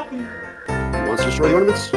happy. Wants to destroy ornaments?